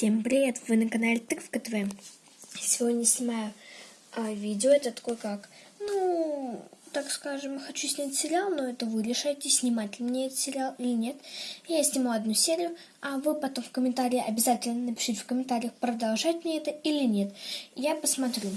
Всем привет! Вы на канале Тыковка ТВ. Сегодня снимаю а, видео. Это такое как, ну, так скажем, хочу снять сериал, но это вы решаете, снимать ли мне этот сериал или нет. Я сниму одну серию, а вы потом в комментарии обязательно напишите в комментариях, продолжать мне это или нет. Я посмотрю.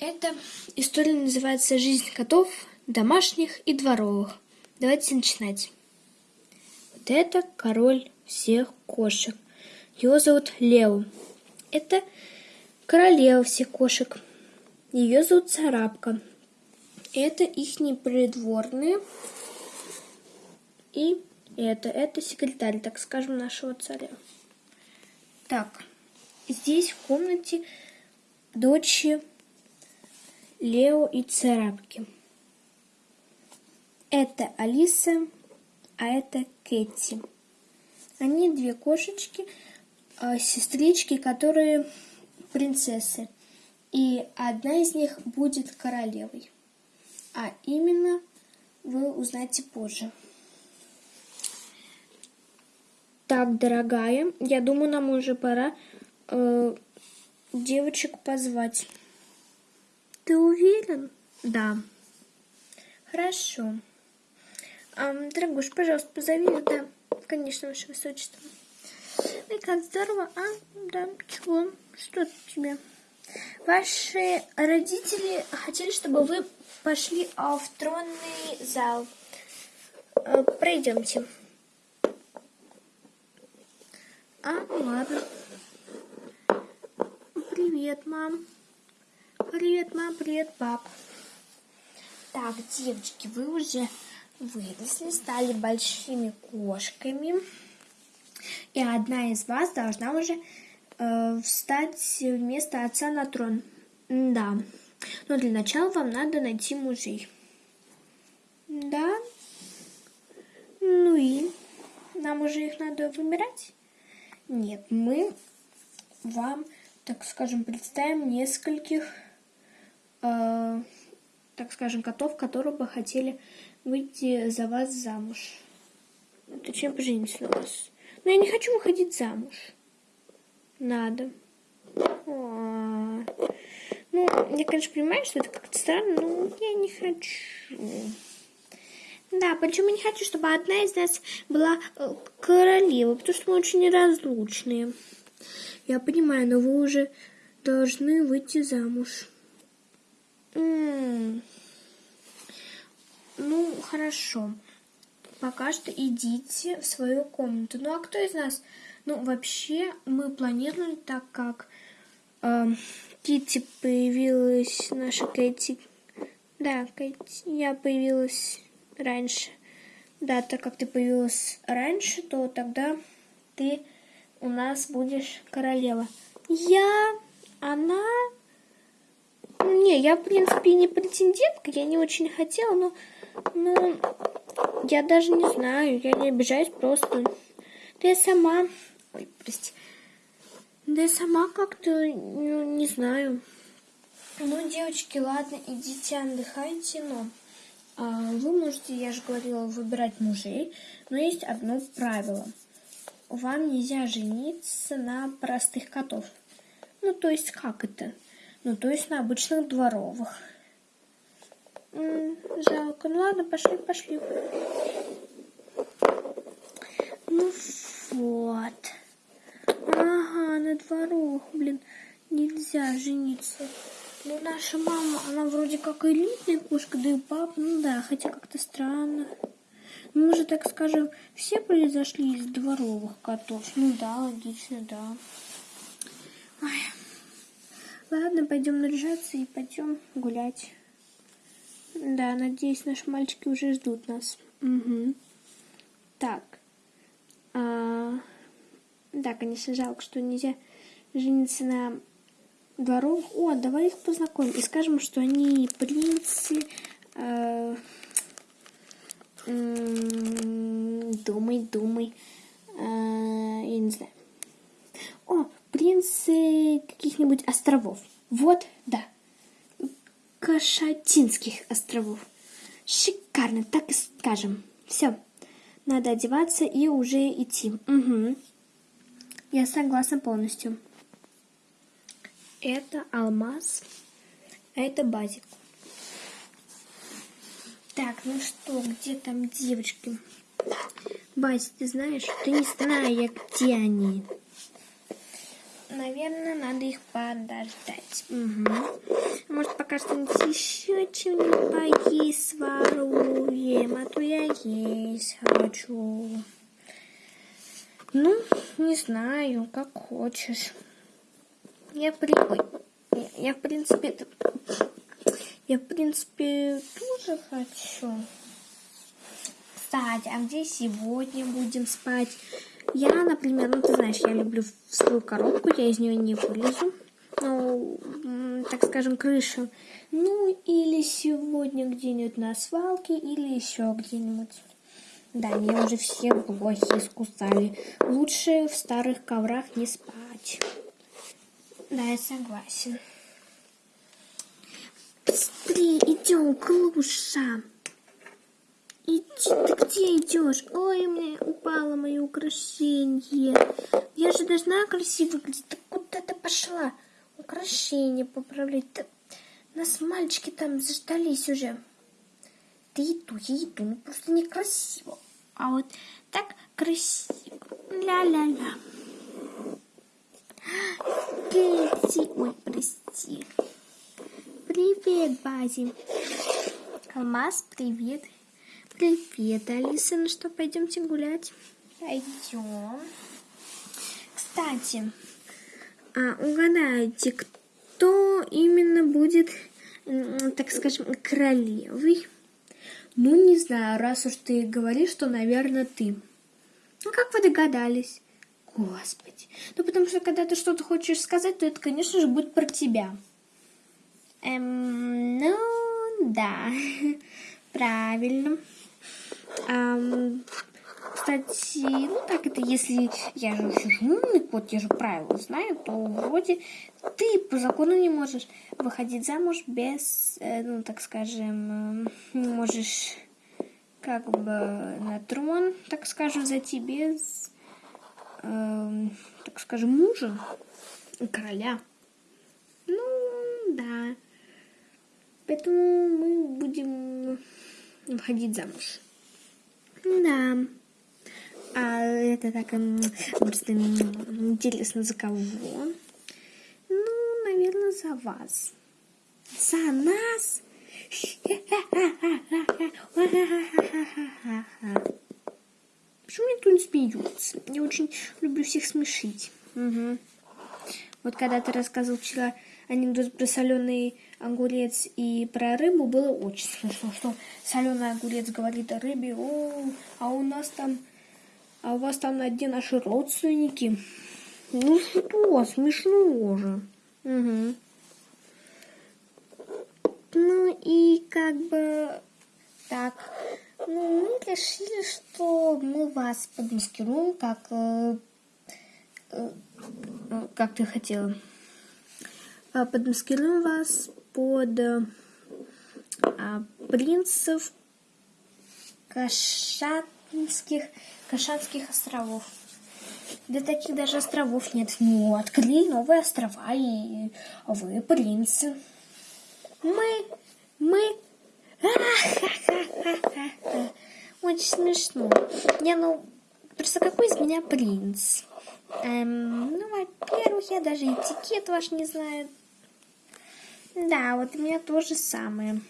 Эта история называется «Жизнь котов, домашних и дворовых». Давайте начинать. Вот это король всех кошек. Ее зовут Лео. Это королева всех кошек. Ее зовут Царапка. Это их придворные. И это, это секретарь, так скажем, нашего царя. Так, здесь в комнате дочери Лео и Царапки. Это Алиса, а это Кэти. Они две кошечки, сестрички, которые принцессы. И одна из них будет королевой. А именно вы узнаете позже. Так, дорогая, я думаю, нам уже пора э, девочек позвать. Ты уверен? Да. Хорошо. А, дорогуш, пожалуйста, позови, да. Конечно, ваше высочество. И как здорово, а? Да, чего? Что тебе? Ваши родители хотели, чтобы вы пошли в тронный зал. А, пройдемте. А, ладно. Привет, мам. Привет, мам, привет, пап. Так, девочки, вы уже выросли, стали большими кошками. И одна из вас должна уже э, встать вместо отца на трон. Да. Но для начала вам надо найти мужей. Да? Ну и? Нам уже их надо выбирать? Нет, мы вам, так скажем, представим нескольких, э, так скажем, котов, которые бы хотели выйти за вас замуж. Точнее, пожениться на вас. Но я не хочу выходить замуж. Надо. А Ну, я, конечно, понимаю, что это как-то странно, но я не хочу. Да, почему не хочу, чтобы одна из нас была э, королева, потому что мы очень неразлучные. Я понимаю, но вы уже должны выйти замуж. М -м -м. Ну, хорошо. Пока что идите в свою комнату. Ну, а кто из нас? Ну, вообще, мы планировали так, как э, Китти появилась, наша Кэти. Да, Кэти, я появилась раньше. Да, так как ты появилась раньше, то тогда ты у нас будешь королева. Я, она... Не, я, в принципе, не претендентка, я не очень хотела, но ну, я даже не знаю, я не обижаюсь просто. Я сама... Ой, прости. Да я сама как-то, ну, не знаю. Ну, девочки, ладно, идите отдыхайте, но а, вы можете, я же говорила, выбирать мужей, но есть одно правило. Вам нельзя жениться на простых котов. Ну, то есть, как это? Ну, то есть на обычных дворовых. Жалко. Ну ладно, пошли, пошли. Ну вот. Ага, на дворах, блин, нельзя жениться. Ну, наша мама, она вроде как элитная кошка, да и папа, ну да, хотя как-то странно. Ну, мы же, так скажем, все произошли из дворовых котов. Ну да, логично, да. Ой. Ладно, пойдем наряжаться и пойдем гулять. Да, надеюсь, наши мальчики уже ждут нас. Угу. Так. А, да, конечно, жалко, что нельзя жениться на дворовых. О, давай их познакомим и скажем, что они принцы. Э, думай, думай. Э, я не знаю. О, принцы каких-нибудь островов. Вот, да. Кашатинских островов. Шикарно, так и скажем. Все, надо одеваться и уже идти. Угу. Я согласна полностью. Это алмаз, а это базик. Так, ну что, где там девочки? Базик, ты знаешь? Ты не знаю, где они. Наверное, надо их подождать. Угу. Может, пока что-нибудь еще чем-нибудь поесть своруем, а то я есть хочу. Ну, не знаю, как хочешь. Я при... Ой, я, в принципе... Я, в принципе, тоже хочу. Кстати, а где сегодня будем спать? Я, например, ну ты знаешь, я люблю свою коробку, я из нее не вылезу. Ну, так скажем, крышу. Ну, или сегодня где-нибудь на свалке, или еще где-нибудь. Да, меня уже все блохи искусали. Лучше в старых коврах не спать. Да, я согласен. Быстрее идем, Клуша. Иди, ты где идешь? Ой, у меня упало мое украшение. Я же должна красиво выглядеть. Ты куда ты пошла? Украшение поправлять. Ты... Нас мальчики там заждались уже. Ты иду, я иду. Ну просто некрасиво. А вот так красиво. Ля-ля-ля. Кэти. Ой, прости. Привет, Бази. Алмаз, привет. Привет, Алиса. Ну что, пойдемте гулять? Пойдем. Кстати, а, угадайте, кто именно будет, так скажем, королевой? Ну, не знаю, раз уж ты говоришь, что, наверное, ты. Ну, как вы догадались? Господи. Ну, потому что, когда ты что-то хочешь сказать, то это, конечно же, будет про тебя. Эм, ну, да, правильно. Эм, кстати, ну так это если я же умный кот, я же правила знаю, то вроде ты по закону не можешь выходить замуж без, э, ну так скажем, э, не можешь как бы на трон, так скажем, зайти без, э, так скажем, мужа, короля. Ну, да. Поэтому мы будем выходить замуж. Да. А это так просто интересно, за кого? Ну, наверное, за вас. За нас? Почему никто не смеется? Я очень люблю всех смешить. Угу. Вот когда ты рассказывал вчера анекдот про соленый огурец и про рыбу, было очень смешно, что соленый огурец говорит о рыбе, о, а у нас там а у вас там на дне наши родственники. Ну что, смешно же. Угу. Ну и как бы так. Ну, мы решили, что мы вас подмаскируем, как, э, э, как ты хотела. А, подмаскируем вас под э, принцев кошатских Кашанских островов. Да таких даже островов нет. Ну, открыли новые острова, и вы принцы. Мы, мы... Очень смешно. Не, ну, просто какой из меня принц? Эм, ну, во-первых, я даже этикет ваш не знаю. Да, вот у меня то же самое.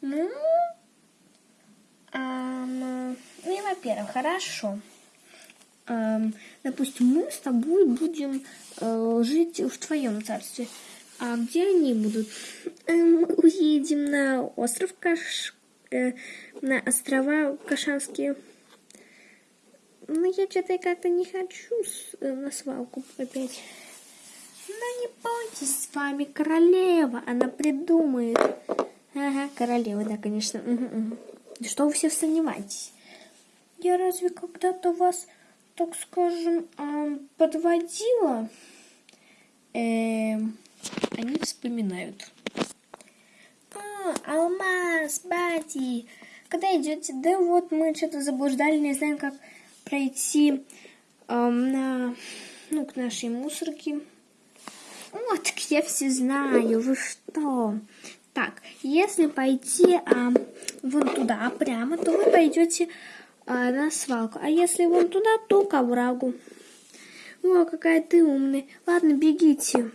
Ну, эм, ну и, во-первых, хорошо. Эм, допустим, мы с тобой будем э, жить в твоем царстве. А где они будут? Эм, уедем на остров Каш... Э, на острова Кашанские. Ну, я что-то как-то не хочу э, на свалку опять. Ну, не бойтесь, с вами королева. Она придумает. Ага, королева, да, конечно. Угу, угу. Что вы все сомневаетесь? Я разве когда-то вас, так скажем, подводила? Эм, они вспоминают. А, алмаз, Бати, когда идете? Да вот мы что-то заблуждали, не знаем, как пройти эм, на, ну, к нашей мусорке. Вот, я все знаю, вы что? Так, если пойти а, вон туда прямо, то вы пойдете а, на свалку. А если вон туда, то к оврагу. О, какая ты умная. Ладно, бегите.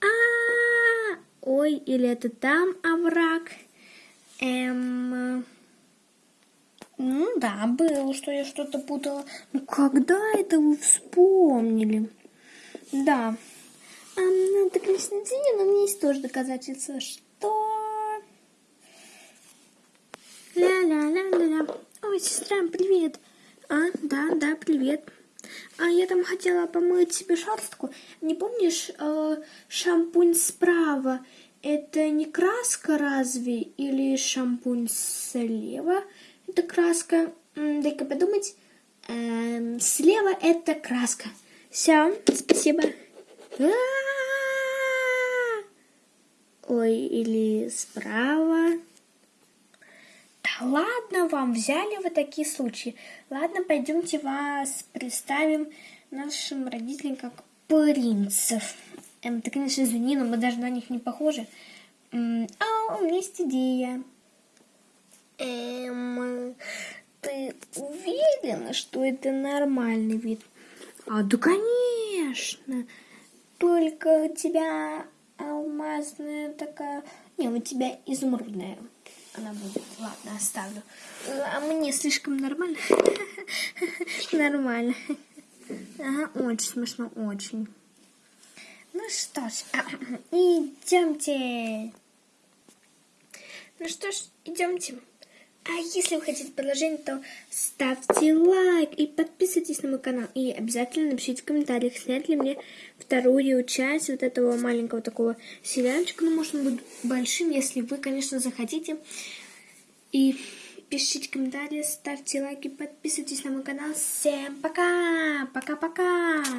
А, -а, -а! ой, или это там овраг? Эм... Ну да, было, что я что-то путала. Ну когда это вы вспомнили? Да. А, ну, это, конечно, извини, но у меня есть тоже доказательства, что... Ля-ля-ля-ля-ля. Ой, сестра, привет. А, да, да, привет. А я там хотела помыть себе шерстку. Не помнишь, э, шампунь справа? Это не краска разве? Или шампунь слева? Это краска. Дай-ка подумать. Эм, слева это краска. Все, спасибо. Ой, или справа. Да ладно вам, взяли вы такие случаи. Ладно, пойдемте вас представим нашим родителям как принцев. Эм, ты, конечно, извини, но мы даже на них не похожи. А, у меня есть идея. Эм, ты уверена, что это нормальный вид? А, да, конечно. Только у тебя алмазная такая... Не, у тебя изумрудная она будет. Ладно, оставлю. А мне слишком нормально? Нормально. Ага, очень смешно, очень. Ну что ж, идемте. Ну что ж, идемте. А если вы хотите продолжение, то ставьте лайк и подписывайтесь на мой канал. И обязательно напишите в комментариях, снять ли мне вторую часть вот этого маленького такого сериальчика. Ну, может, он будет большим, если вы, конечно, захотите. И пишите комментарии, ставьте лайки, подписывайтесь на мой канал. Всем пока! Пока-пока!